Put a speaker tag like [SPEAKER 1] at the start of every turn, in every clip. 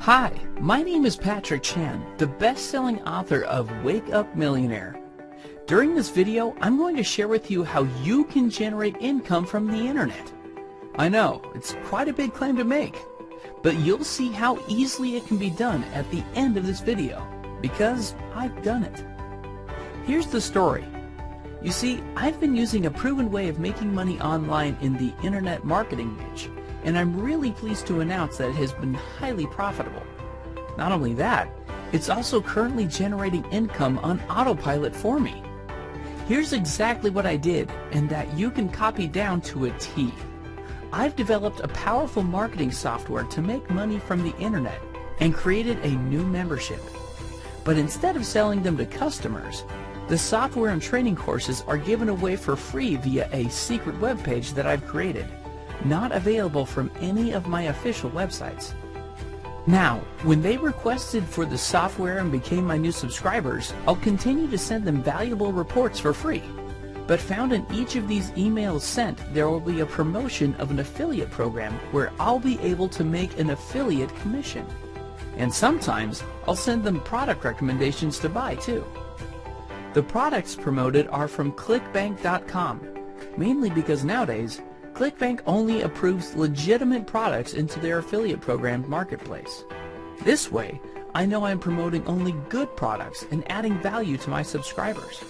[SPEAKER 1] Hi, my name is Patrick Chan, the best-selling author of Wake Up Millionaire. During this video, I'm going to share with you how you can generate income from the internet. I know, it's quite a big claim to make, but you'll see how easily it can be done at the end of this video, because I've done it. Here's the story. You see, I've been using a proven way of making money online in the internet marketing niche, and I'm really pleased to announce that it has been highly profitable. Not only that, it's also currently generating income on autopilot for me. Here's exactly what I did, and that you can copy down to a T. I've developed a powerful marketing software to make money from the internet and created a new membership. But instead of selling them to customers, the software and training courses are given away for free via a secret webpage that I've created, not available from any of my official websites. Now, when they requested for the software and became my new subscribers, I'll continue to send them valuable reports for free. But found in each of these emails sent, there will be a promotion of an affiliate program where I'll be able to make an affiliate commission. And sometimes, I'll send them product recommendations to buy too. The products promoted are from ClickBank.com, mainly because nowadays, ClickBank only approves legitimate products into their affiliate program marketplace. This way, I know I'm promoting only good products and adding value to my subscribers.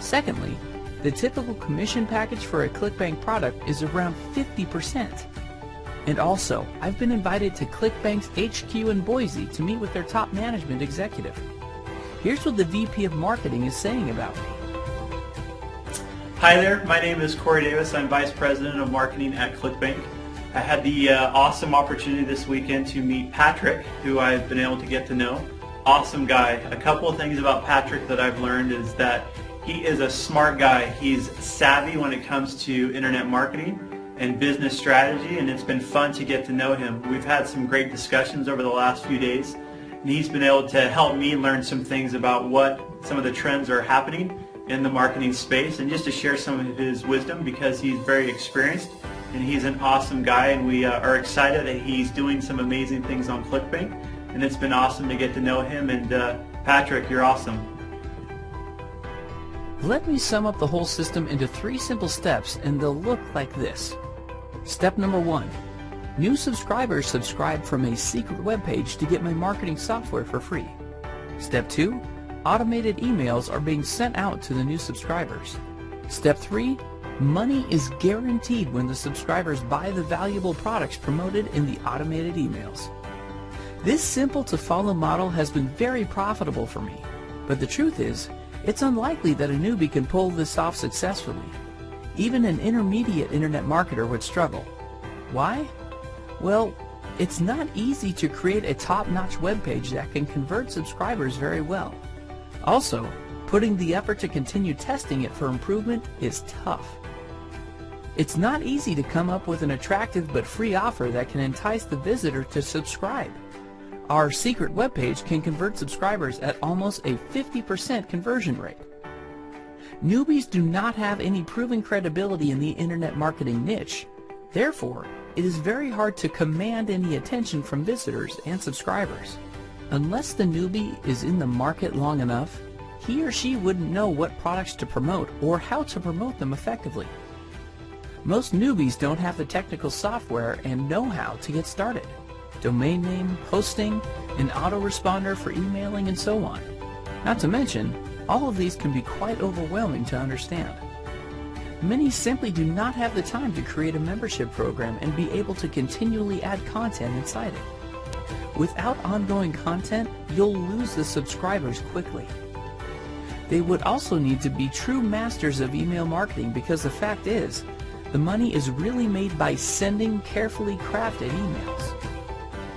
[SPEAKER 1] Secondly, the typical commission package for a ClickBank product is around 50%. And also, I've been invited to ClickBank's HQ in Boise to meet with their top management executive. Here's what the VP of Marketing is saying about me.
[SPEAKER 2] Hi there, my name is Corey Davis. I'm Vice President of Marketing at ClickBank. I had the uh, awesome opportunity this weekend to meet Patrick, who I've been able to get to know. Awesome guy. A couple of things about Patrick that I've learned is that he is a smart guy. He's savvy when it comes to internet marketing and business strategy, and it's been fun to get to know him. We've had some great discussions over the last few days, and he's been able to help me learn some things about what some of the trends are happening in the marketing space and just to share some of his wisdom because he's very experienced and he's an awesome guy and we uh, are excited that he's doing some amazing things on ClickBank and it's been awesome to get to know him and uh, Patrick, you're awesome.
[SPEAKER 1] Let me sum up the whole system into three simple steps and they'll look like this. Step number one, New subscribers subscribe from a secret webpage to get my marketing software for free. Step 2. Automated emails are being sent out to the new subscribers. Step 3. Money is guaranteed when the subscribers buy the valuable products promoted in the automated emails. This simple to follow model has been very profitable for me, but the truth is, it's unlikely that a newbie can pull this off successfully. Even an intermediate internet marketer would struggle. Why? Well, it's not easy to create a top-notch web page that can convert subscribers very well. Also, putting the effort to continue testing it for improvement is tough. It's not easy to come up with an attractive but free offer that can entice the visitor to subscribe. Our secret web page can convert subscribers at almost a 50% conversion rate. Newbies do not have any proven credibility in the internet marketing niche. Therefore, it is very hard to command any attention from visitors and subscribers. Unless the newbie is in the market long enough, he or she wouldn't know what products to promote or how to promote them effectively. Most newbies don't have the technical software and know-how to get started. Domain name, hosting, an autoresponder for emailing, and so on. Not to mention, all of these can be quite overwhelming to understand. Many simply do not have the time to create a membership program and be able to continually add content inside it. Without ongoing content, you'll lose the subscribers quickly. They would also need to be true masters of email marketing because the fact is, the money is really made by sending carefully crafted emails.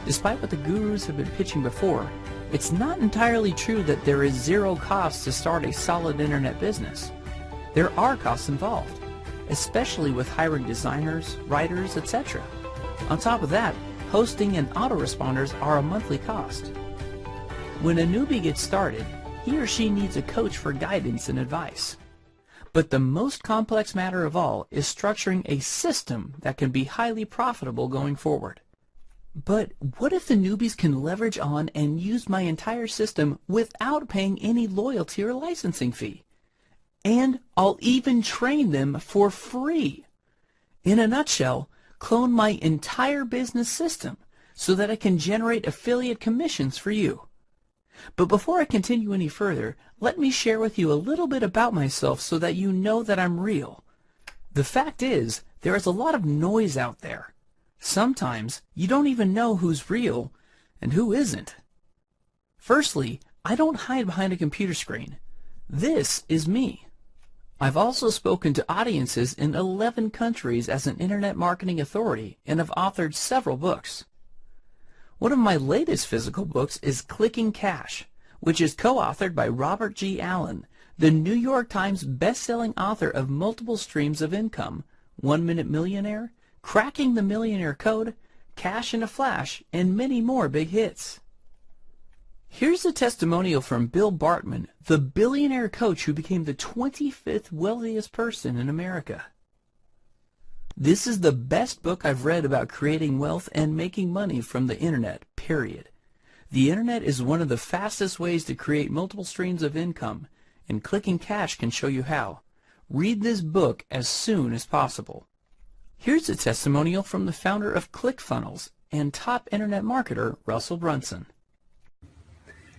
[SPEAKER 1] Despite what the gurus have been pitching before, it's not entirely true that there is zero cost to start a solid internet business. There are costs involved, especially with hiring designers, writers, etc. On top of that, hosting and autoresponders are a monthly cost. When a newbie gets started, he or she needs a coach for guidance and advice. But the most complex matter of all is structuring a system that can be highly profitable going forward. But what if the newbies can leverage on and use my entire system without paying any loyalty or licensing fee? And I'll even train them for free. In a nutshell, clone my entire business system so that I can generate affiliate commissions for you. But before I continue any further, let me share with you a little bit about myself so that you know that I'm real. The fact is, there is a lot of noise out there. Sometimes you don't even know who's real and who isn't. Firstly, I don't hide behind a computer screen. This is me. I've also spoken to audiences in 11 countries as an internet marketing authority and have authored several books. One of my latest physical books is Clicking Cash, which is co-authored by Robert G. Allen, the New York Times best-selling author of multiple streams of income, One Minute Millionaire, Cracking the Millionaire Code, Cash in a Flash, and many more big hits. Here's a testimonial from Bill Bartmann, the billionaire coach who became the 25th wealthiest person in America. This is the best book I've read about creating wealth and making money from the internet, period. The internet is one of the fastest ways to create multiple streams of income, and clicking cash can show you how. Read this book as soon as possible. Here's a testimonial from the founder of ClickFunnels and top internet marketer, Russell Brunson.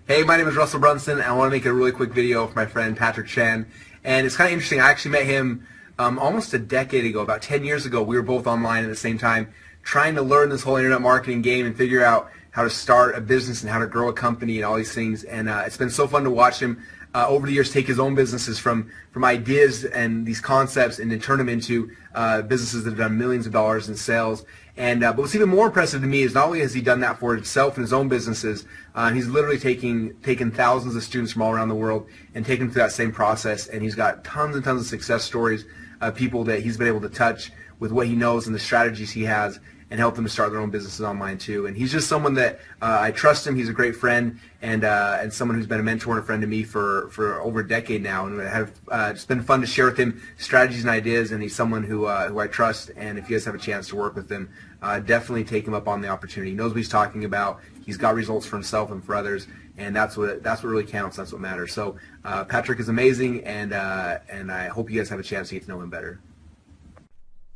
[SPEAKER 3] Hey, my name is Russell Brunson, I want to make a really quick video for my friend Patrick Chan. And it's kind of interesting, I actually met him um, almost a decade ago, about 10 years ago. We were both online at the same time, trying to learn this whole internet marketing game and figure out how to start a business and how to grow a company and all these things. And uh, it's been so fun to watch him uh, over the years take his own businesses from from ideas and these concepts and then turn them into uh, businesses that have done millions of dollars in sales. And uh, but what's even more impressive to me is not only has he done that for himself and his own businesses, uh, he's literally taking taken thousands of students from all around the world and taken them through that same process. And he's got tons and tons of success stories of people that he's been able to touch with what he knows and the strategies he has and help them to start their own businesses online too. And he's just someone that uh, I trust him. He's a great friend and uh, and someone who's been a mentor and a friend to me for, for over a decade now. And have uh, it's been fun to share with him strategies and ideas. And he's someone who uh, who I trust. And if you guys have a chance to work with him, uh, definitely take him up on the opportunity. He knows what he's talking about. He's got results for himself and for others. And that's what that's what really counts. That's what matters. So uh, Patrick is amazing, and and I hope you guys have a chance to get to know him better.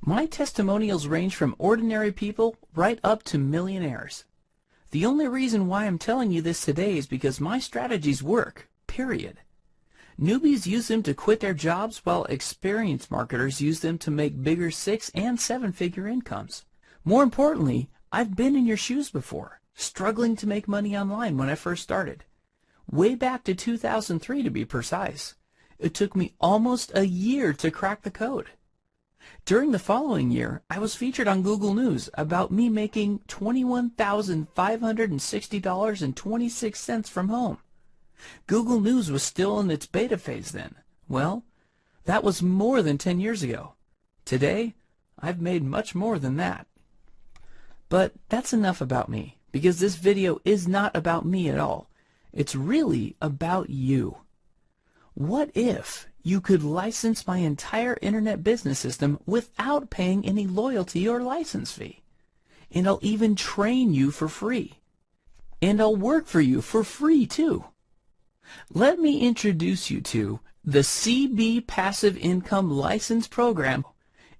[SPEAKER 1] My testimonials range from ordinary people right up to millionaires. The only reason why I'm telling you this today is because my strategies work, period. Newbies use them to quit their jobs while experienced marketers use them to make bigger six and seven figure incomes. More importantly, I've been in your shoes before, struggling to make money online when I first started. Way back to 2003 to be precise. It took me almost a year to crack the code. During the following year, I was featured on Google News about me making $21,560.26 from home. Google News was still in its beta phase then. Well, that was more than 10 years ago. Today, I've made much more than that. But that's enough about me, because this video is not about me at all. It's really about you. What if you could license my entire internet business system without paying any loyalty or license fee? And I'll even train you for free. And I'll work for you for free too. Let me introduce you to the CB Passive Income License Program,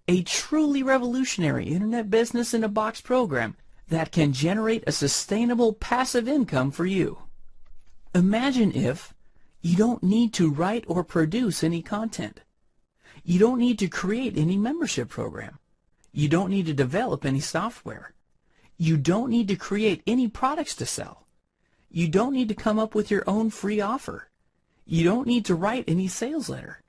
[SPEAKER 1] a truly revolutionary internet business in a box program that can generate a sustainable passive income for you. Imagine if you don't need to write or produce any content. You don't need to create any membership program. You don't need to develop any software. You don't need to create any products to sell. You don't need to come up with your own free offer. You don't need to write any sales letter.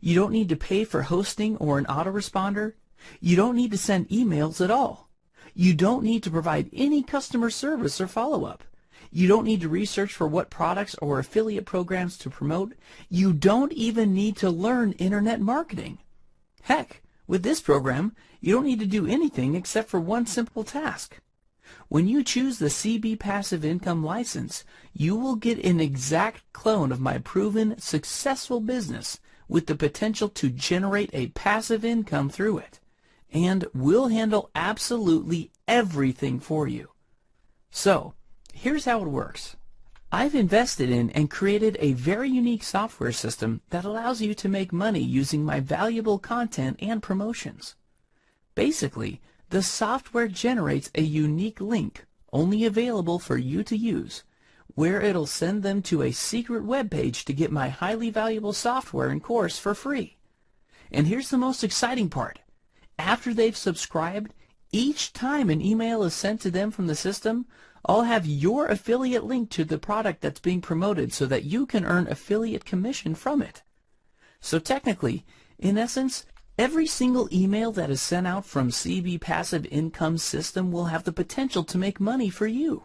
[SPEAKER 1] You don't need to pay for hosting or an autoresponder. You don't need to send emails at all. You don't need to provide any customer service or follow-up. You don't need to research for what products or affiliate programs to promote. You don't even need to learn internet marketing. Heck, with this program, you don't need to do anything except for one simple task. When you choose the CB Passive Income license, you will get an exact clone of my proven successful business with the potential to generate a passive income through it. And we'll handle absolutely everything for you. So, here's how it works. I've invested in and created a very unique software system that allows you to make money using my valuable content and promotions. Basically, the software generates a unique link, only available for you to use, where it'll send them to a secret web page to get my highly valuable software and course for free. And here's the most exciting part. After they've subscribed, each time an email is sent to them from the system, I'll have your affiliate link to the product that's being promoted so that you can earn affiliate commission from it. So technically, in essence, every single email that is sent out from CB Passive Income System will have the potential to make money for you.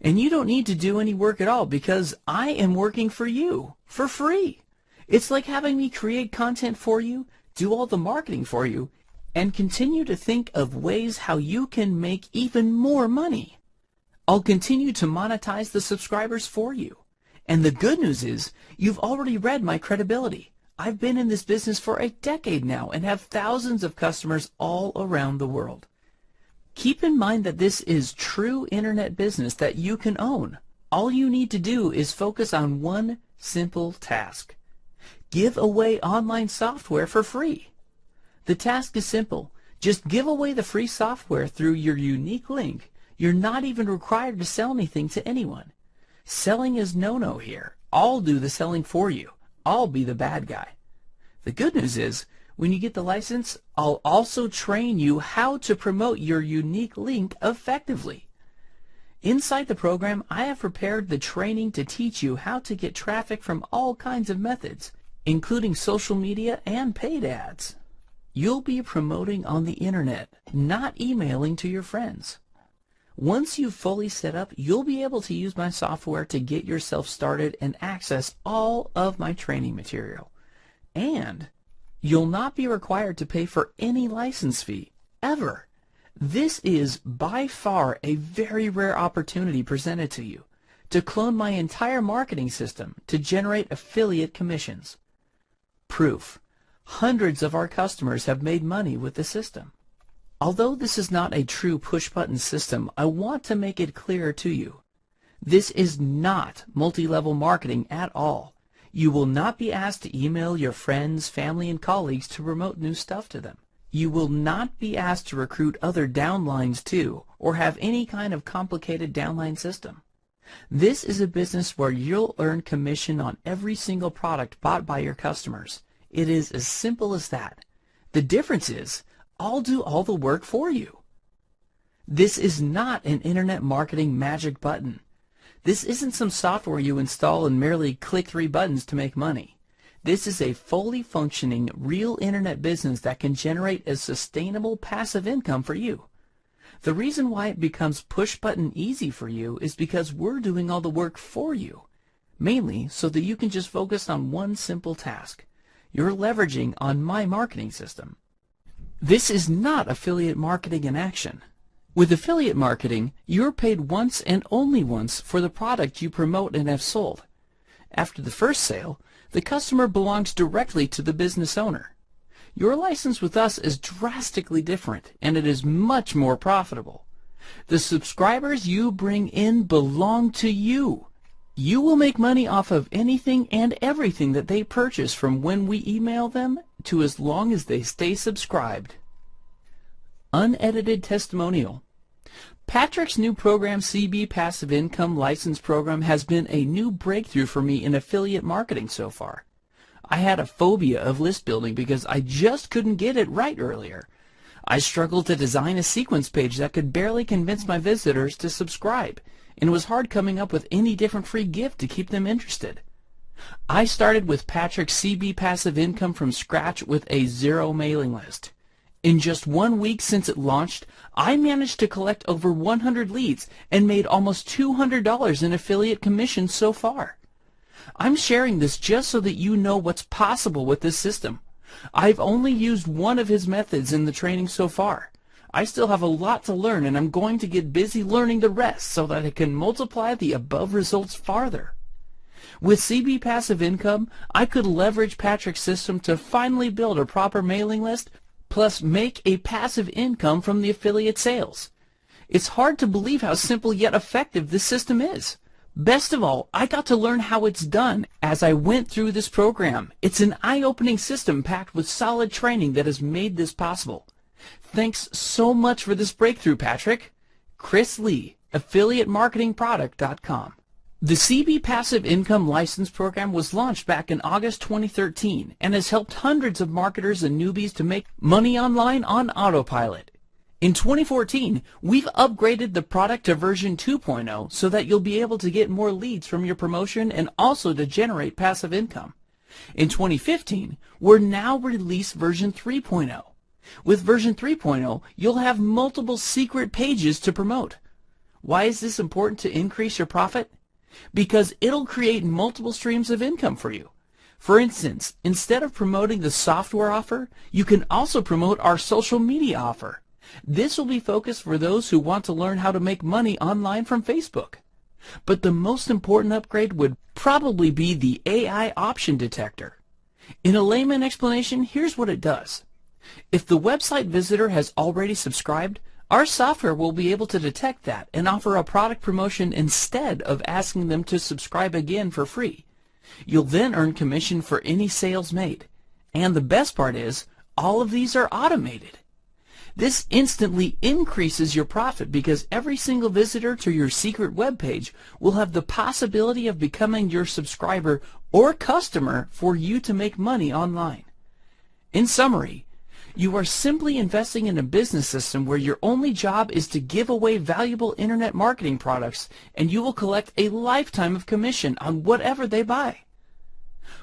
[SPEAKER 1] And you don't need to do any work at all because I am working for you for free. It's like having me create content for you, do all the marketing for you, and continue to think of ways how you can make even more money. I'll continue to monetize the subscribers for you. And the good news is, you've already read my credibility. I've been in this business for a decade now and have thousands of customers all around the world. Keep in mind that this is true internet business that you can own. All you need to do is focus on one simple task. Give away online software for free. The task is simple. Just give away the free software through your unique link you're not even required to sell anything to anyone. Selling is no-no here. I'll do the selling for you. I'll be the bad guy. The good news is, when you get the license, I'll also train you how to promote your unique link effectively. Inside the program, I have prepared the training to teach you how to get traffic from all kinds of methods, including social media and paid ads. You'll be promoting on the internet, not emailing to your friends. Once you've fully set up, you'll be able to use my software to get yourself started and access all of my training material. And you'll not be required to pay for any license fee, ever. This is by far a very rare opportunity presented to you to clone my entire marketing system to generate affiliate commissions. Proof. Hundreds of our customers have made money with the system. Although this is not a true push-button system, I want to make it clear to you. This is not multi-level marketing at all. You will not be asked to email your friends, family, and colleagues to promote new stuff to them. You will not be asked to recruit other downlines too, or have any kind of complicated downline system. This is a business where you'll earn commission on every single product bought by your customers. It is as simple as that. The difference is, I'll do all the work for you. This is not an internet marketing magic button. This isn't some software you install and merely click three buttons to make money. This is a fully functioning, real internet business that can generate a sustainable passive income for you. The reason why it becomes push button easy for you is because we're doing all the work for you, mainly so that you can just focus on one simple task. You're leveraging on my marketing system. This is not affiliate marketing in action. With affiliate marketing, you're paid once and only once for the product you promote and have sold. After the first sale, the customer belongs directly to the business owner. Your license with us is drastically different, and it is much more profitable. The subscribers you bring in belong to you. You will make money off of anything and everything that they purchase from when we email them to as long as they stay subscribed. Unedited testimonial. Patrick's new program, CB Passive Income License Program, has been a new breakthrough for me in affiliate marketing so far. I had a phobia of list building because I just couldn't get it right earlier. I struggled to design a squeeze page that could barely convince my visitors to subscribe, and it was hard coming up with any different free gift to keep them interested. I started with Patrick's CB Passive Income from scratch with a zero mailing list. In just one week since it launched, I managed to collect over 100 leads and made almost $200 in affiliate commissions so far. I'm sharing this just so that you know what's possible with this system. I've only used one of his methods in the training so far. I still have a lot to learn and I'm going to get busy learning the rest so that I can multiply the above results farther. With CB Passive Income, I could leverage Patrick's system to finally build a proper mailing list, plus make a passive income from the affiliate sales. It's hard to believe how simple yet effective this system is. Best of all, I got to learn how it's done as I went through this program. It's an eye-opening system packed with solid training that has made this possible. Thanks so much for this breakthrough, Patrick. Chris Lee, AffiliateMarketingProduct.com. The CB Passive Income License Program was launched back in August 2013 and has helped hundreds of marketers and newbies to make money online on autopilot. In 2014, we've upgraded the product to version 2.0 so that you'll be able to get more leads from your promotion and also to generate passive income. In 2015, we're now released version 3.0. With version 3.0, you'll have multiple secret pages to promote. Why is this important to increase your profit? Because it'll create multiple streams of income for you. For instance, instead of promoting the software offer, you can also promote our social media offer. This will be focused for those who want to learn how to make money online from Facebook. But the most important upgrade would probably be the AI option detector. In a layman explanation, here's what it does. If the website visitor has already subscribed, our software will be able to detect that and offer a product promotion instead of asking them to subscribe again for free. You'll then earn commission for any sales made. And the best part is, all of these are automated. This instantly increases your profit because every single visitor to your secret web page will have the possibility of becoming your subscriber or customer for you to make money online. In summary, you are simply investing in a business system where your only job is to give away valuable internet marketing products and you will collect a lifetime of commission on whatever they buy.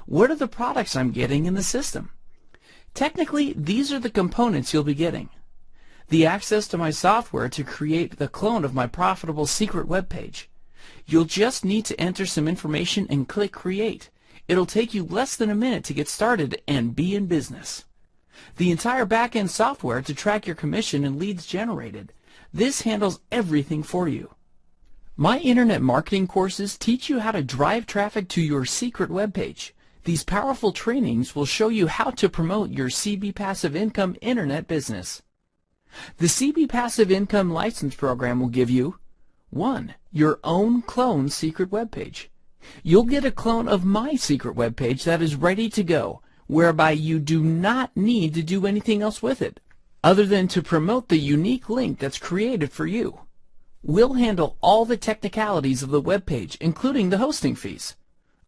[SPEAKER 1] What are the products I'm getting in the system? Technically, these are the components you'll be getting the access to my software to create the clone of my profitable secret web page. You'll just need to enter some information and click Create. It'll take you less than a minute to get started and be in business. The entire back-end software to track your commission and leads generated. This handles everything for you. My internet marketing courses teach you how to drive traffic to your secret web page. These powerful trainings will show you how to promote your CB Passive Income internet business. The CB Passive Income License Program will give you 1. Your own clone secret web page. You'll get a clone of my secret web page that is ready to go, whereby you do not need to do anything else with it, other than to promote the unique link that's created for you. We'll handle all the technicalities of the web page, including the hosting fees.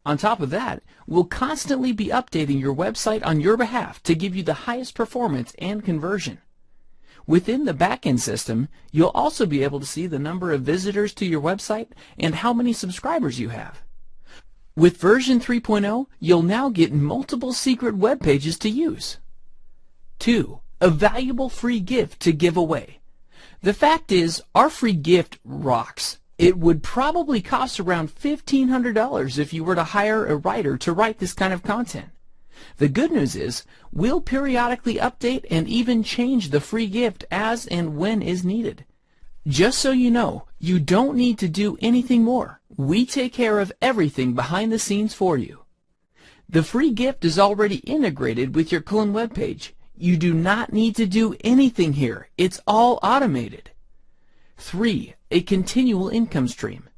[SPEAKER 1] On top of that, we'll constantly be updating your website on your behalf to give you the highest performance and conversion. Within the backend system, you'll also be able to see the number of visitors to your website and how many subscribers you have. With version 3.0, you'll now get multiple secret web pages to use. 2. A valuable free gift to give away. The fact is, our free gift rocks. It would probably cost around $1,500 if you were to hire a writer to write this kind of content. The good news is, we'll periodically update and even change the free gift as and when is needed. Just so you know, you don't need to do anything more. We take care of everything behind the scenes for you. The free gift is already integrated with your clone web page. You do not need to do anything here. It's all automated. 3. A continual income stream.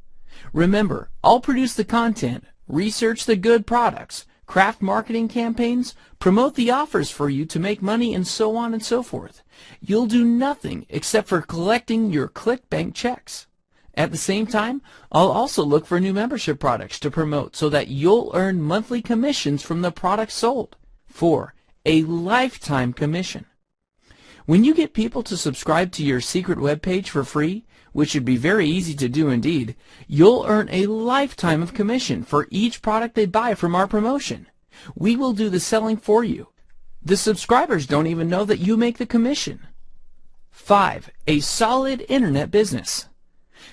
[SPEAKER 1] Remember, I'll produce the content, research the good products, craft marketing campaigns, promote the offers for you to make money, and so on and so forth. You'll do nothing except for collecting your ClickBank checks. At the same time, I'll also look for new membership products to promote so that you'll earn monthly commissions from the products sold. 4. A lifetime commission. When you get people to subscribe to your secret web page for free, which should be very easy to do indeed, you'll earn a lifetime of commission for each product they buy from our promotion. We will do the selling for you. The subscribers don't even know that you make the commission. 5. A solid internet business.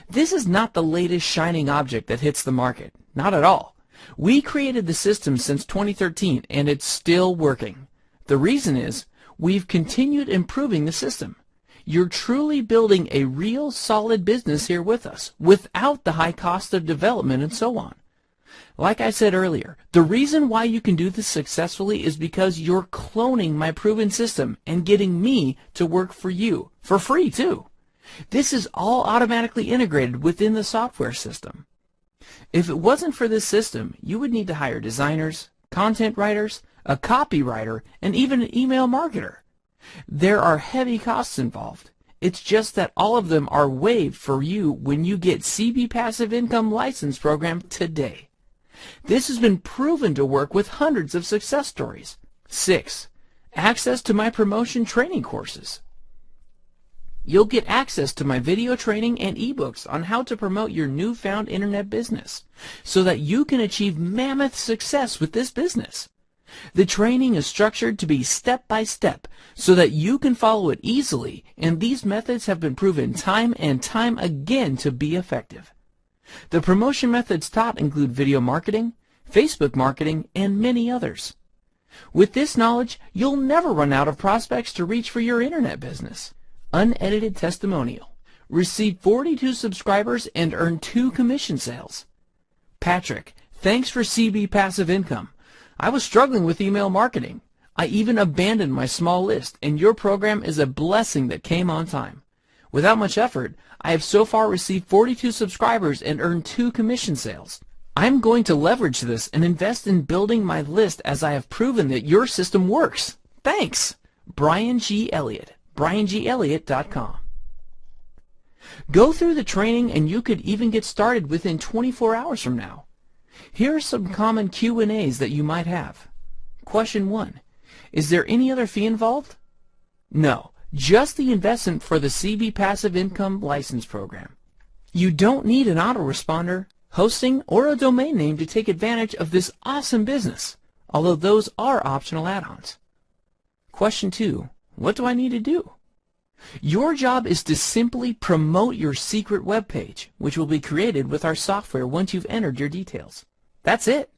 [SPEAKER 1] This is not the latest shining object that hits the market. Not at all. We created the system since 2013 and it's still working. The reason is we've continued improving the system. You're truly building a real solid business here with us without the high cost of development and so on. Like I said earlier, the reason why you can do this successfully is because you're cloning my proven system and getting me to work for you, for free too. This is all automatically integrated within the software system. If it wasn't for this system, you would need to hire designers, content writers, a copywriter, and even an email marketer. There are heavy costs involved. It's just that all of them are waived for you when you get CB Passive Income License Program today. This has been proven to work with hundreds of success stories. 6. Access to my promotion training courses. You'll get access to my video training and ebooks on how to promote your newfound internet business so that you can achieve mammoth success with this business. The training is structured to be step by step so that you can follow it easily and these methods have been proven time and time again to be effective. The promotion methods taught include video marketing, Facebook marketing, and many others. With this knowledge, you'll never run out of prospects to reach for your internet business. Unedited testimonial. Receive 42 subscribers and earn 2 commission sales. Patrick, thanks for CB Passive Income. I was struggling with email marketing. I even abandoned my small list, and your program is a blessing that came on time. Without much effort, I have so far received 42 subscribers and earned two commission sales. I'm going to leverage this and invest in building my list as I have proven that your system works. Thanks! Brian G. Elliott, briangelliott.com. Go through the training and you could even get started within 24 hours from now. Here are some common Q&As that you might have. Question 1. Is there any other fee involved? No, just the investment for the CB Passive Income License Program. You don't need an autoresponder, hosting, or a domain name to take advantage of this awesome business, although those are optional add-ons. Question 2. What do I need to do? Your job is to simply promote your secret web page, which will be created with our software once you've entered your details. That's it.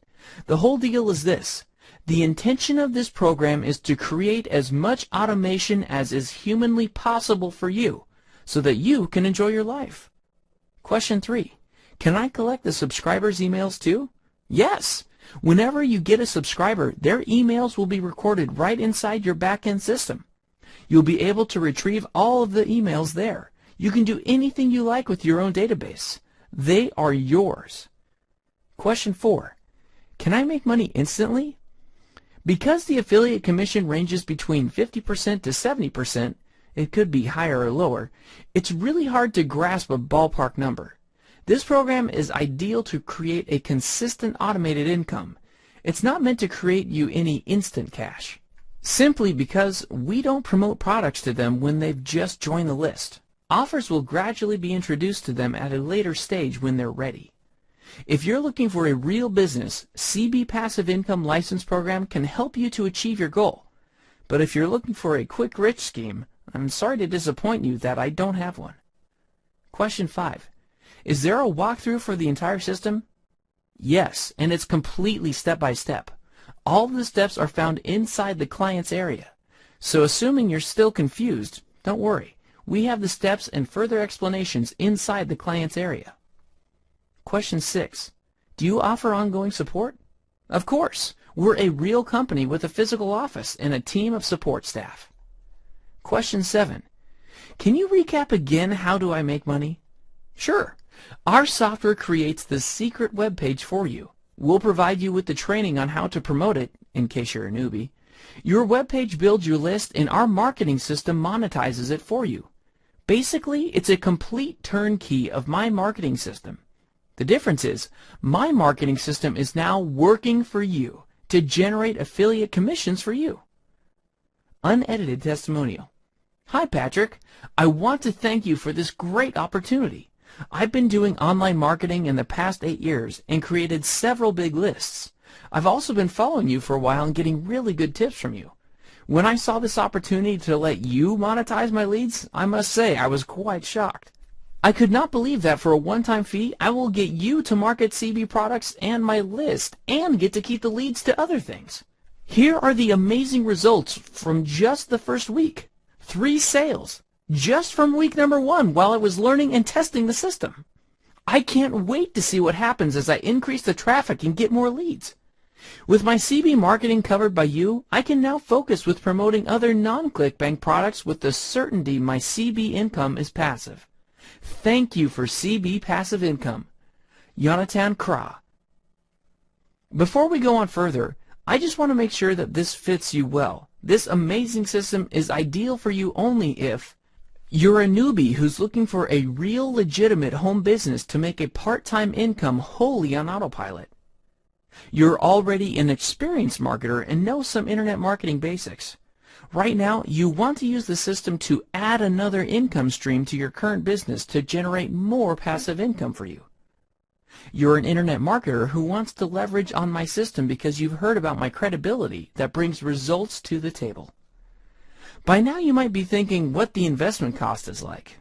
[SPEAKER 1] The whole deal is this. The intention of this program is to create as much automation as is humanly possible for you so that you can enjoy your life. Question 3. Can I collect the subscribers' emails too? Yes. Whenever you get a subscriber, their emails will be recorded right inside your backend system. You'll be able to retrieve all of the emails there. You can do anything you like with your own database. They are yours. Question 4. Can I make money instantly? Because the affiliate commission ranges between 50% to 70%, it could be higher or lower, it's really hard to grasp a ballpark number. This program is ideal to create a consistent automated income. It's not meant to create you any instant cash. Simply because we don't promote products to them when they've just joined the list. Offers will gradually be introduced to them at a later stage when they're ready. If you're looking for a real business, CB Passive Income License Program can help you to achieve your goal. But if you're looking for a quick rich scheme, I'm sorry to disappoint you that I don't have one. Question 5. Is there a walkthrough for the entire system? Yes, and it's completely step-by-step. -step. All the steps are found inside the client's area. So assuming you're still confused, don't worry. We have the steps and further explanations inside the client's area. Question 6. Do you offer ongoing support? Of course. We're a real company with a physical office and a team of support staff. Question 7. Can you recap again how do I make money? Sure. Our software creates the secret web page for you. We'll provide you with the training on how to promote it, in case you're a newbie. Your web page builds your list and our marketing system monetizes it for you. Basically, it's a complete turnkey of my marketing system. The difference is, my marketing system is now working for you to generate affiliate commissions for you. Unedited testimonial. Hi Patrick, I want to thank you for this great opportunity. I've been doing online marketing in the past eight years and created several big lists. I've also been following you for a while and getting really good tips from you. When I saw this opportunity to let you monetize my leads, I must say I was quite shocked. I could not believe that for a one-time fee, I will get you to market CB products and my list and get to keep the leads to other things. Here are the amazing results from just the first week. Three sales, just from week number one while I was learning and testing the system. I can't wait to see what happens as I increase the traffic and get more leads. With my CB marketing covered by you, I can now focus with promoting other non-ClickBank products with the certainty my CB income is passive. Thank you for CB Passive Income. Yonatan Kra. Before we go on further, I just want to make sure that this fits you well. This amazing system is ideal for you only if you're a newbie who's looking for a real legitimate home business to make a part-time income wholly on autopilot. You're already an experienced marketer and know some internet marketing basics. Right now, you want to use the system to add another income stream to your current business to generate more passive income for you. You're an internet marketer who wants to leverage on my system because you've heard about my credibility that brings results to the table. By now you might be thinking what the investment cost is like.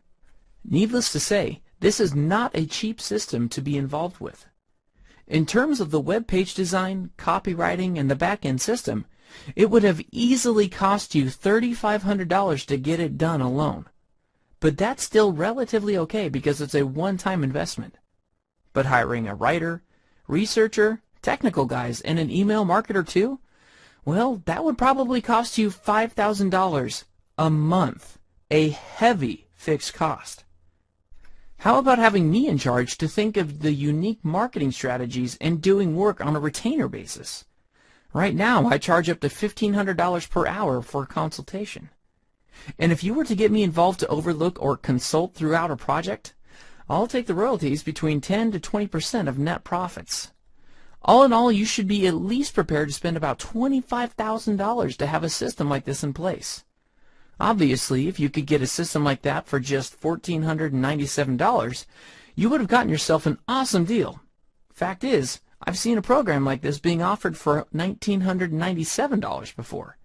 [SPEAKER 1] Needless to say, this is not a cheap system to be involved with. In terms of the web page design, copywriting, and the back-end system, it would have easily cost you $3,500 to get it done alone. But that's still relatively okay because it's a one-time investment. But hiring a writer, researcher, technical guys, and an email marketer too? Well, that would probably cost you $5,000 a month, a heavy fixed cost. How about having me in charge to think of the unique marketing strategies and doing work on a retainer basis? Right now, I charge up to $1,500 per hour for a consultation. And if you were to get me involved to overlook or consult throughout a project, I'll take the royalties between 10 to 20% of net profits. All in all, you should be at least prepared to spend about $25,000 to have a system like this in place. Obviously, if you could get a system like that for just $1,497, you would have gotten yourself an awesome deal. Fact is, I've seen a program like this being offered for $1,997 before.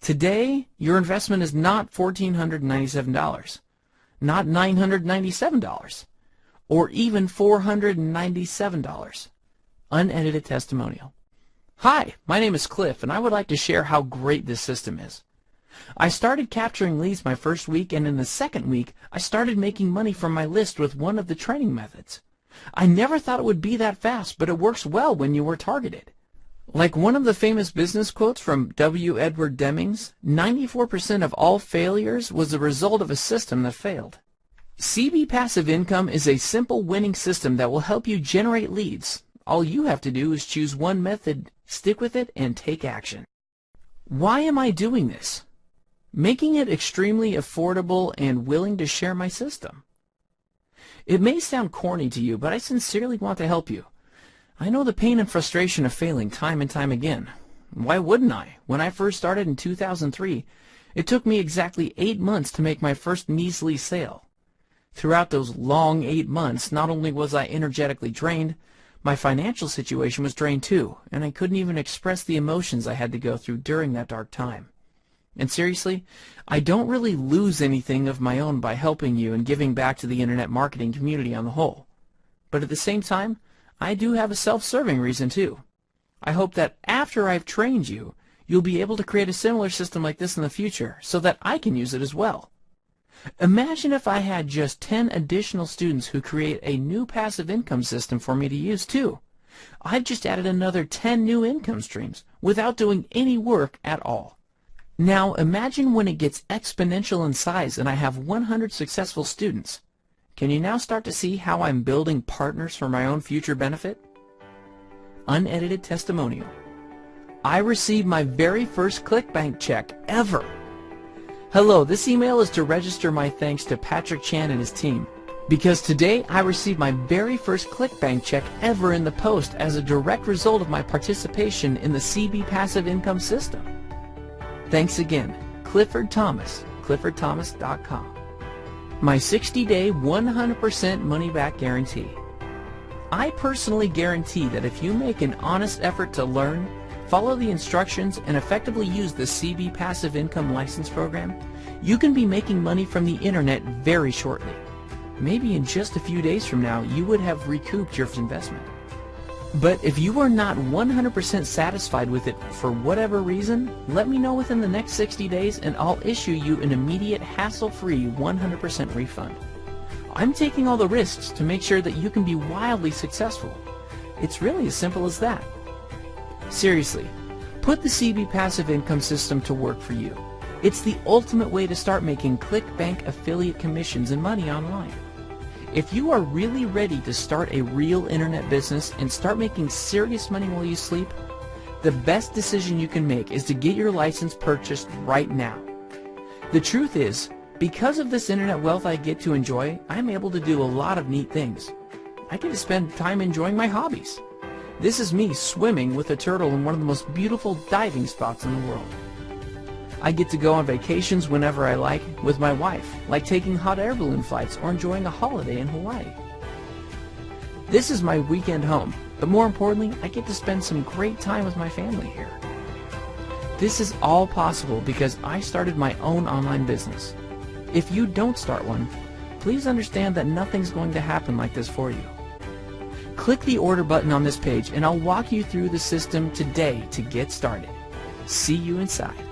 [SPEAKER 1] Today, your investment is not $1,497, not $997, or even $497. Unedited testimonial. Hi, my name is Cliff, and I would like to share how great this system is. I started capturing leads my first week, and in the second week, I started making money from my list with one of the training methods. I never thought it would be that fast, but it works well when you are targeted. Like one of the famous business quotes from W. Edwards Deming, 94% of all failures was the result of a system that failed. CB Passive Income is a simple winning system that will help you generate leads. All you have to do is choose one method, stick with it, and take action. Why am I doing this? making it extremely affordable and willing to share my system. It may sound corny to you, but I sincerely want to help you. I know the pain and frustration of failing time and time again. Why wouldn't I? When I first started in 2003, it took me exactly eight months to make my first measly sale. Throughout those long eight months, not only was I energetically drained, my financial situation was drained too, and I couldn't even express the emotions I had to go through during that dark time. And seriously, I don't really lose anything of my own by helping you and giving back to the internet marketing community on the whole. But at the same time, I do have a self-serving reason too. I hope that after I've trained you, you'll be able to create a similar system like this in the future so that I can use it as well. Imagine if I had just 10 additional students who create a new passive income system for me to use too. I've just added another 10 new income streams without doing any work at all. Now imagine when it gets exponential in size and I have 100 successful students. Can you now start to see how I'm building partners for my own future benefit? Unedited testimonial. I received my very first ClickBank check ever. Hello, this email is to register my thanks to Patrick Chan and his team. Because today I received my very first ClickBank check ever in the post as a direct result of my participation in the CB Passive Income System. Thanks again, Clifford Thomas, cliffordthomas.com. My 60-day 100% money-back guarantee. I personally guarantee that if you make an honest effort to learn, follow the instructions, and effectively use the CB Passive Income License Program, you can be making money from the internet very shortly. Maybe in just a few days from now, you would have recouped your investment. But if you are not 100% satisfied with it for whatever reason, let me know within the next 60 days and I'll issue you an immediate hassle-free 100% refund. I'm taking all the risks to make sure that you can be wildly successful. It's really as simple as that. Seriously, put the CB Passive Income System to work for you. It's the ultimate way to start making ClickBank affiliate commissions and money online. If you are really ready to start a real internet business and start making serious money while you sleep, the best decision you can make is to get your license purchased right now. The truth is, because of this internet wealth I get to enjoy, I'm able to do a lot of neat things. I get to spend time enjoying my hobbies. This is me swimming with a turtle in one of the most beautiful diving spots in the world. I get to go on vacations whenever I like with my wife, like taking hot air balloon flights or enjoying a holiday in Hawaii. This is my weekend home, but more importantly, I get to spend some great time with my family here. This is all possible because I started my own online business. If you don't start one, please understand that nothing's going to happen like this for you. Click the order button on this page and I'll walk you through the system today to get started. See you inside.